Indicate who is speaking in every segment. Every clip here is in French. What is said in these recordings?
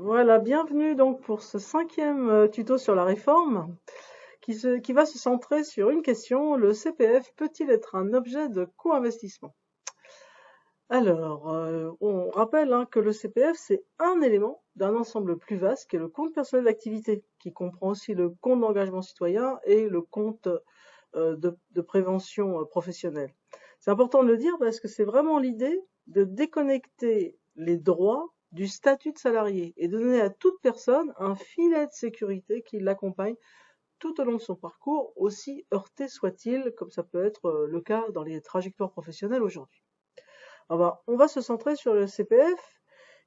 Speaker 1: Voilà, bienvenue donc pour ce cinquième euh, tuto sur la réforme qui, va se centrer sur une question, le CPF peut-il être un objet de co-investissement? Alors, euh, on rappelle hein, que le CPF, c'est un élément d'un ensemble plus vaste qui est le compte personnel d'activité, qui comprend aussi le compte d'engagement citoyen et le compte euh, de, prévention professionnelle. C'est important de le dire parce que c'est vraiment l'idée de déconnecter les droits du statut de salarié et donner à toute personne un filet de sécurité qui l'accompagne tout au long de son parcours, aussi heurté soit-il, comme ça peut être euh, le cas dans les trajectoires professionnelles aujourd'hui. Alors, on va se centrer sur le CPF,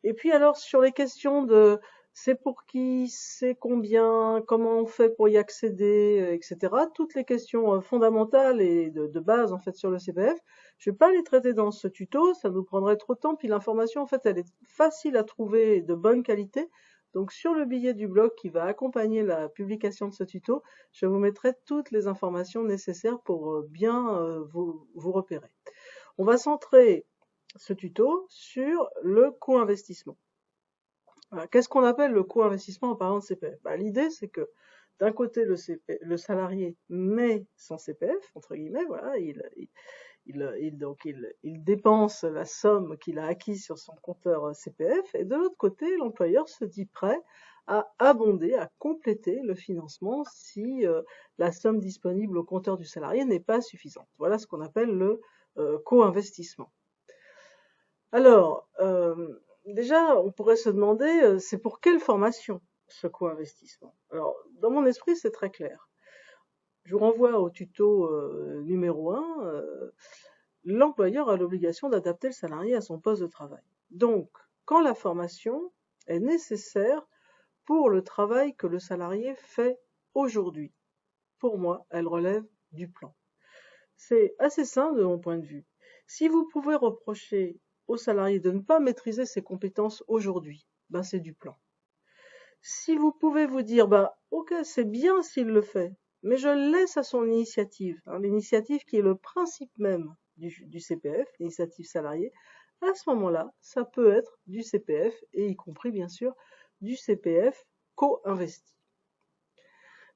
Speaker 1: et puis alors sur les questions de c'est pour qui, c'est combien, comment on fait pour y accéder, euh, etc. Toutes les questions euh, fondamentales et de, base en fait sur le CPF. Je vais pas les traiter dans ce tuto, ça nous prendrait trop de temps. Puis l'information en fait elle est facile à trouver et de bonne qualité. Donc sur le billet du blog qui va accompagner la publication de ce tuto, je vous mettrai toutes les informations nécessaires pour euh, bien vous repérer. On va centrer ce tuto sur le co-investissement. Voilà. Qu'est-ce qu'on appelle le co-investissement en parlant de CPF bah, L'idée, c'est que d'un côté, le, salarié met son CPF, entre guillemets, voilà, il, il, donc il, dépense la somme qu'il a acquise sur son compteur CPF, et de l'autre côté, l'employeur se dit prêt à abonder, à compléter le financement si euh, la somme disponible au compteur du salarié n'est pas suffisante. Voilà ce qu'on appelle le euh, co-investissement. Alors, euh, déjà, on pourrait se demander, euh, c'est pour quelle formation ce co-investissement? Alors, dans mon esprit, c'est très clair. Je vous renvoie au tuto euh, numéro 1. Euh, L'employeur a l'obligation d'adapter le salarié à son poste de travail. Donc, quand la formation est nécessaire pour le travail que le salarié fait aujourd'hui, pour moi, elle relève du plan. C'est assez simple de mon point de vue. Si vous pouvez reprocher au salarié de ne pas maîtriser ses compétences aujourd'hui, ben c'est du plan. Si vous pouvez vous dire, bah, ok, c'est bien s'il le fait, mais je le laisse à son initiative, hein, l'initiative qui est le principe même du, du CPF, l'initiative salariée, à ce moment-là, ça peut être du CPF, et y compris bien sûr du CPF co-investi.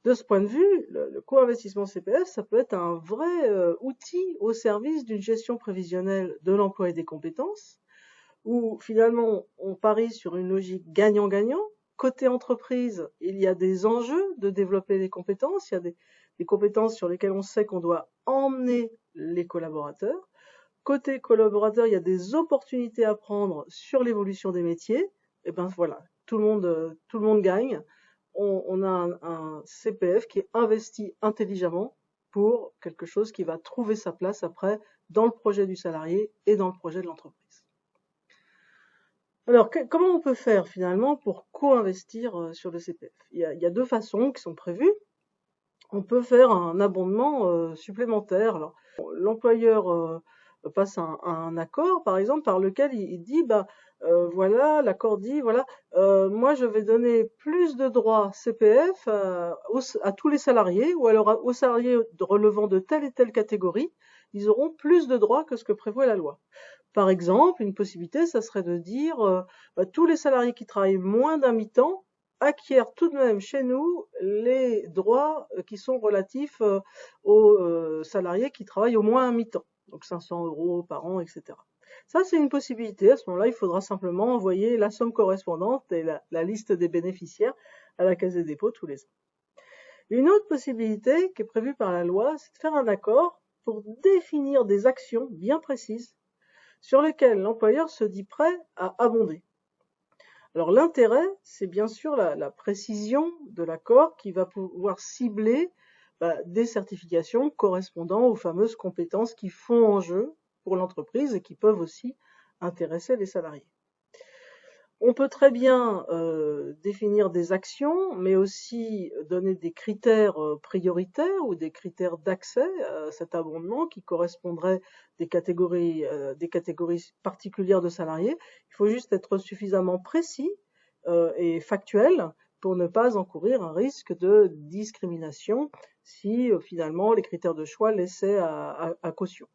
Speaker 1: De ce point de vue, le, co-investissement CPF, ça peut être un vrai euh, outil au service d'une gestion prévisionnelle de l'emploi et des compétences, où finalement on parie sur une logique gagnant-gagnant. Côté entreprise, il y a des enjeux de développer les compétences, il y a des, des compétences sur lesquelles on sait qu'on doit emmener les collaborateurs. Côté collaborateur, il y a des opportunités à prendre sur l'évolution des métiers. Et ben voilà, tout le monde, tout le monde gagne on, a un, CPF qui est investi intelligemment pour quelque chose qui va trouver sa place après dans le projet du salarié et dans le projet de l'entreprise. Alors, comment on peut faire finalement pour co-investir euh, sur le CPF il y, a, deux façons qui sont prévues. On peut faire un abondement euh, supplémentaire. L'employeur euh, passe un, un, accord, par exemple, par lequel il, il dit, bah, euh, voilà, l'accord dit, voilà, euh, moi je vais donner plus de droits CPF à, aux, à, tous les salariés, ou alors aux salariés relevant de telle et telle catégorie, ils auront plus de droits que ce que prévoit la loi. Par exemple, une possibilité, ça serait de dire, euh, bah, tous les salariés qui travaillent moins d'un mi-temps acquièrent tout de même chez nous les droits qui sont relatifs euh, aux euh, salariés qui travaillent au moins un mi-temps, donc 500 euros par an, etc. Ça, c'est une possibilité. À ce moment-là, il faudra simplement envoyer la somme correspondante et la, liste des bénéficiaires à la Caisse des dépôts tous les ans. Une autre possibilité qui est prévue par la loi, c'est de faire un accord pour définir des actions bien précises sur lesquelles l'employeur se dit prêt à abonder. Alors l'intérêt, c'est bien sûr la, la, précision de l'accord qui va pouvoir cibler bah, des certifications correspondant aux fameuses compétences qui font en jeu pour l'entreprise et qui peuvent aussi intéresser les salariés. On peut très bien euh, définir des actions, mais aussi donner des critères euh, prioritaires ou des critères d'accès à cet abondement qui correspondraient des catégories, euh, des catégories particulières de salariés. Il faut juste être suffisamment précis et factuel pour ne pas encourir un risque de discrimination si finalement les critères de choix laissaient à caution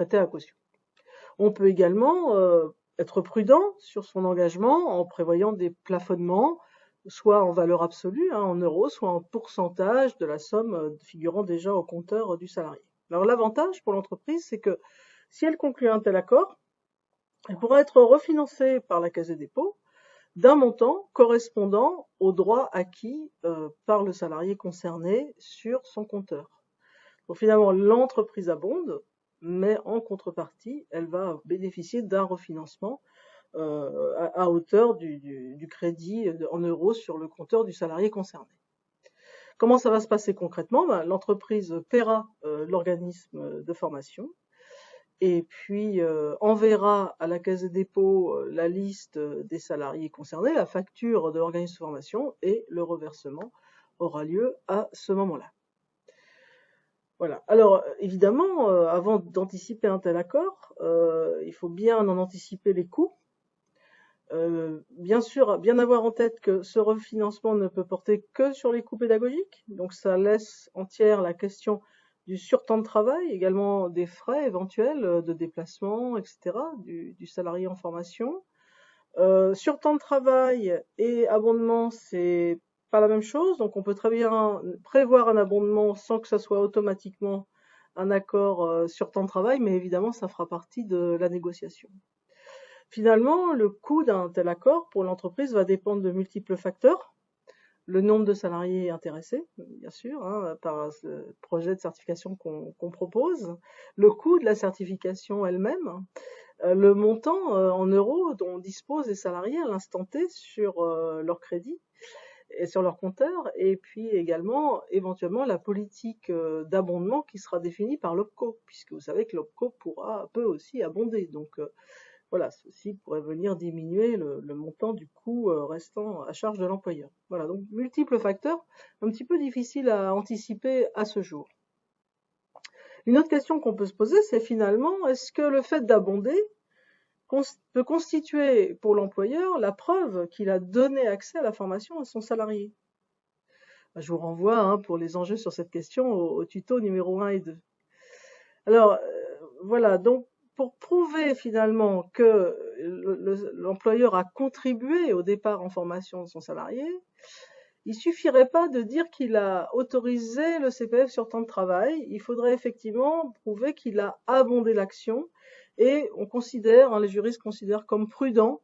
Speaker 1: à caution. On peut également euh, être prudent sur son engagement en prévoyant des plafonnements, soit en valeur absolue, hein, en euros, soit en pourcentage de la somme euh, figurant déjà au compteur du salarié. Alors l'avantage pour l'entreprise, c'est que si elle conclut un tel accord, elle pourra être refinancée par la Caisse des dépôts d'un montant correspondant aux droits acquis euh, par le salarié concerné sur son compteur. Donc finalement, l'entreprise abonde, mais en contrepartie, elle va bénéficier d'un refinancement euh, à, hauteur du, crédit en euros sur le compteur du salarié concerné. Comment ça va se passer concrètement? Ben, L'entreprise paiera euh, l'organisme de formation et puis euh, enverra à la Caisse des dépôts la liste des salariés concernés, la facture de l'organisme de formation et le reversement aura lieu à ce moment-là. Voilà. Alors évidemment, avant d'anticiper un tel accord, il faut bien en anticiper les coûts euh, bien sûr, bien avoir en tête que ce refinancement ne peut porter que sur les coûts pédagogiques, donc ça laisse entière la question du surtemps de travail, également des frais éventuels de déplacement, etc., du, salarié en formation. Euh, surtemps de travail et abondement, c'est pas la même chose, donc on peut très bien prévoir un abondement sans que ça soit automatiquement un accord euh, sur temps de travail, mais évidemment, ça fera partie de la négociation. Finalement, le coût d'un tel accord pour l'entreprise va dépendre de multiples facteurs. Le nombre de salariés intéressés, bien sûr, hein, par le projet de certification qu'on propose, le coût de la certification elle-même, euh, le montant euh, en euros dont disposent les salariés à l'instant T sur leur crédit et sur leur compteur, et puis également éventuellement la politique d'abondement qui sera définie par l'OPCO, puisque vous savez que l'OPCO pourra peut aussi abonder. Donc voilà, ceci pourrait venir diminuer le, montant du coût euh, restant à charge de l'employeur. Voilà, donc multiples facteurs, un petit peu difficiles à anticiper à ce jour. Une autre question qu'on peut se poser, c'est finalement, est-ce que le fait d'abonder peut constituer pour l'employeur la preuve qu'il a donné accès à la formation à son salarié bah, Je vous renvoie hein, pour les enjeux sur cette question au, tuto numéro 1 et 2. Alors, euh, voilà, donc pour prouver finalement que l'employeur a contribué au départ en formation de son salarié, il suffirait pas de dire qu'il a autorisé le CPF sur temps de travail, il faudrait effectivement prouver qu'il a abondé l'action et on considère, hein, les juristes considèrent comme prudent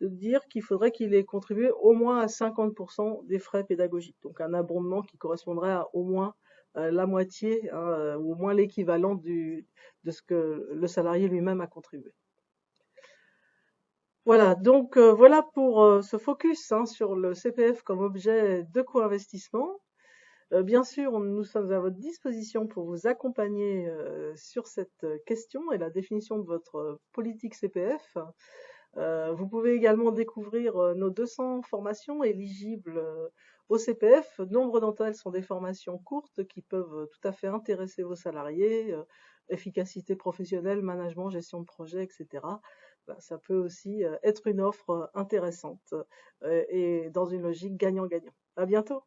Speaker 1: de dire qu'il faudrait qu'il ait contribué au moins à 50% des frais pédagogiques, donc un abondement qui correspondrait à au moins euh, la moitié hein, euh, ou au moins l'équivalent de ce que le salarié lui-même a contribué. Voilà, donc euh, voilà pour ce focus hein, sur le CPF comme objet de co-investissement. Bien sûr, nous sommes à votre disposition pour vous accompagner sur cette question et la définition de votre politique CPF. vous pouvez également découvrir nos 200 formations éligibles au CPF, nombre d'entre elles sont des formations courtes qui peuvent euh, tout à fait intéresser vos salariés, euh, efficacité professionnelle, management, gestion de projet, etc. Ben, ça peut aussi euh, être une offre intéressante et dans une logique gagnant-gagnant. À bientôt.